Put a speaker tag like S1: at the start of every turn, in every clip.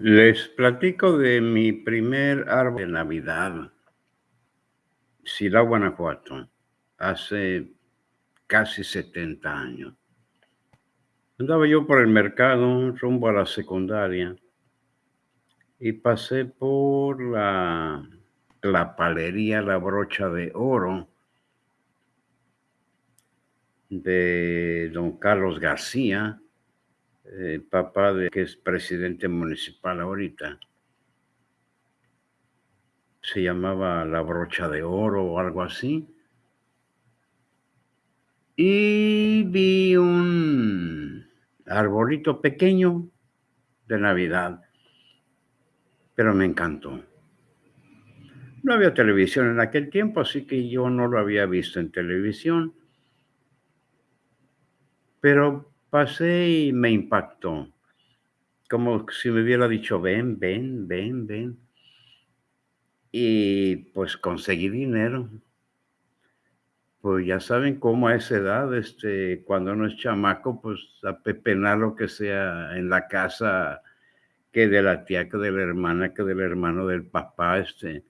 S1: Les platico de mi primer árbol de Navidad. Silao, Guanajuato, hace casi 70 años. Andaba yo por el mercado rumbo a la secundaria y pasé por la, la palería La Brocha de Oro de don Carlos García, eh, papá de que es presidente municipal ahorita. Se llamaba La Brocha de Oro o algo así. Y vi un arbolito pequeño de Navidad, pero me encantó. No había televisión en aquel tiempo, así que yo no lo había visto en televisión, pero pasé y me impactó, como si me hubiera dicho, ven, ven, ven, ven. Y pues conseguí dinero. Pues ya saben cómo a esa edad, este, cuando uno es chamaco, pues a pepenar lo que sea en la casa, que de la tía, que de la hermana, que del hermano del papá, este,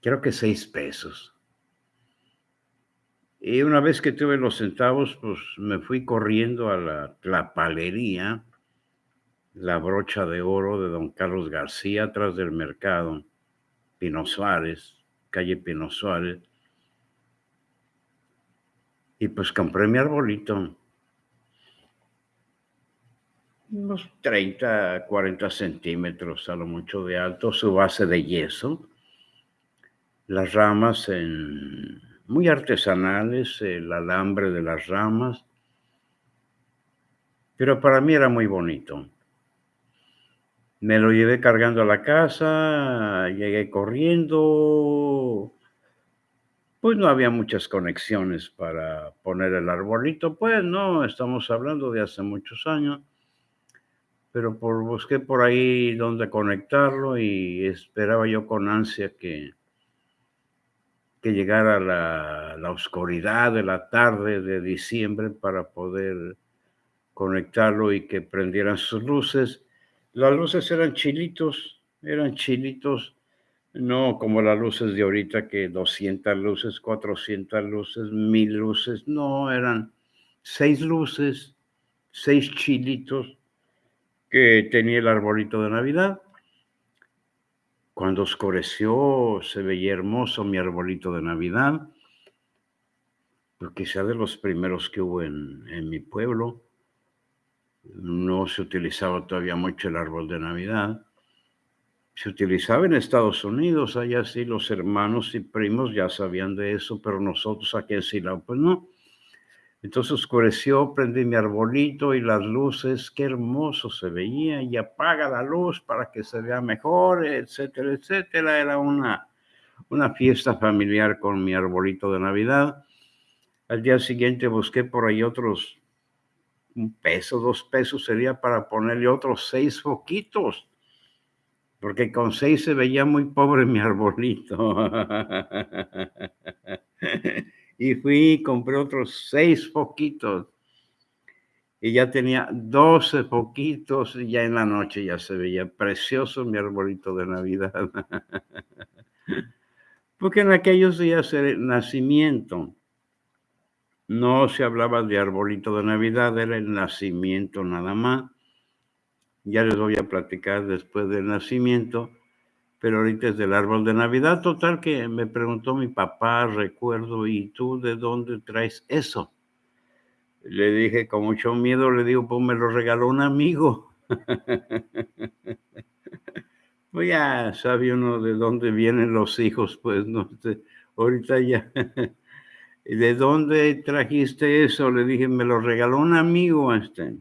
S1: creo que seis pesos. Y una vez que tuve los centavos, pues me fui corriendo a la, la palería, la brocha de oro de don Carlos García, atrás del mercado, Pino Suárez, calle Pino Suárez. Y pues compré mi arbolito. Unos 30, 40 centímetros a lo mucho de alto, su base de yeso. Las ramas en, muy artesanales, el alambre de las ramas. Pero para mí era muy bonito. Me lo llevé cargando a la casa, llegué corriendo, pues no había muchas conexiones para poner el arbolito, pues no, estamos hablando de hace muchos años, pero por, busqué por ahí donde conectarlo y esperaba yo con ansia que, que llegara la, la oscuridad de la tarde de diciembre para poder conectarlo y que prendieran sus luces. Las luces eran chilitos, eran chilitos no como las luces de ahorita que 200 luces, 400 luces, 1000 luces. No, eran seis luces, seis chilitos que tenía el arbolito de Navidad. Cuando oscureció se veía hermoso mi arbolito de Navidad, sea de los primeros que hubo en, en mi pueblo. No se utilizaba todavía mucho el árbol de Navidad se utilizaba en Estados Unidos, allá sí los hermanos y primos ya sabían de eso, pero nosotros aquí en Silao, pues no. Entonces oscureció, prendí mi arbolito y las luces, qué hermoso se veía, y apaga la luz para que se vea mejor, etcétera, etcétera. Era una, una fiesta familiar con mi arbolito de Navidad. Al día siguiente busqué por ahí otros, un peso, dos pesos sería para ponerle otros seis foquitos porque con seis se veía muy pobre mi arbolito. y fui y compré otros seis foquitos. Y ya tenía doce foquitos y ya en la noche ya se veía precioso mi arbolito de Navidad. porque en aquellos días el nacimiento no se hablaba de arbolito de Navidad, era el nacimiento nada más ya les voy a platicar después del nacimiento, pero ahorita es del árbol de Navidad. Total que me preguntó mi papá, recuerdo, ¿y tú de dónde traes eso? Le dije con mucho miedo, le digo, pues me lo regaló un amigo. pues ya sabe uno de dónde vienen los hijos, pues no sé, ahorita ya. ¿De dónde trajiste eso? Le dije, me lo regaló un amigo, este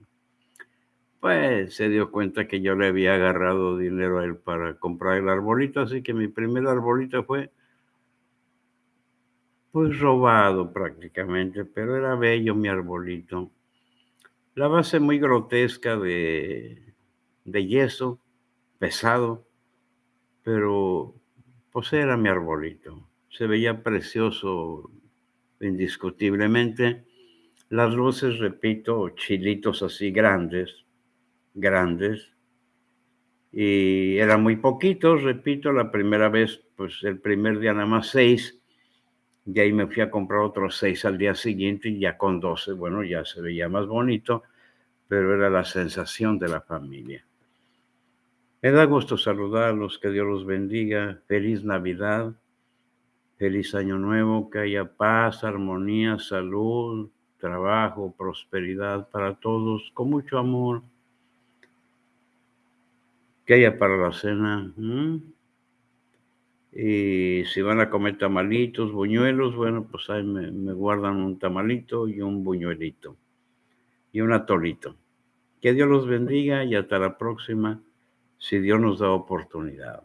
S1: pues se dio cuenta que yo le había agarrado dinero a él para comprar el arbolito, así que mi primer arbolito fue pues robado prácticamente, pero era bello mi arbolito. La base muy grotesca de, de yeso, pesado, pero pues era mi arbolito. Se veía precioso indiscutiblemente. Las luces, repito, chilitos así grandes, grandes, Y eran muy poquitos, repito, la primera vez, pues el primer día nada más 6, y ahí me fui a comprar otros 6 al día siguiente y ya con 12, bueno, ya se veía más bonito, pero era la sensación de la familia. Me da gusto saludarlos, que Dios los bendiga, feliz Navidad, feliz Año Nuevo, que haya paz, armonía, salud, trabajo, prosperidad para todos, con mucho amor. Que haya para la cena. Y si van a comer tamalitos, buñuelos, bueno, pues ahí me, me guardan un tamalito y un buñuelito y un atolito. Que Dios los bendiga y hasta la próxima, si Dios nos da oportunidad.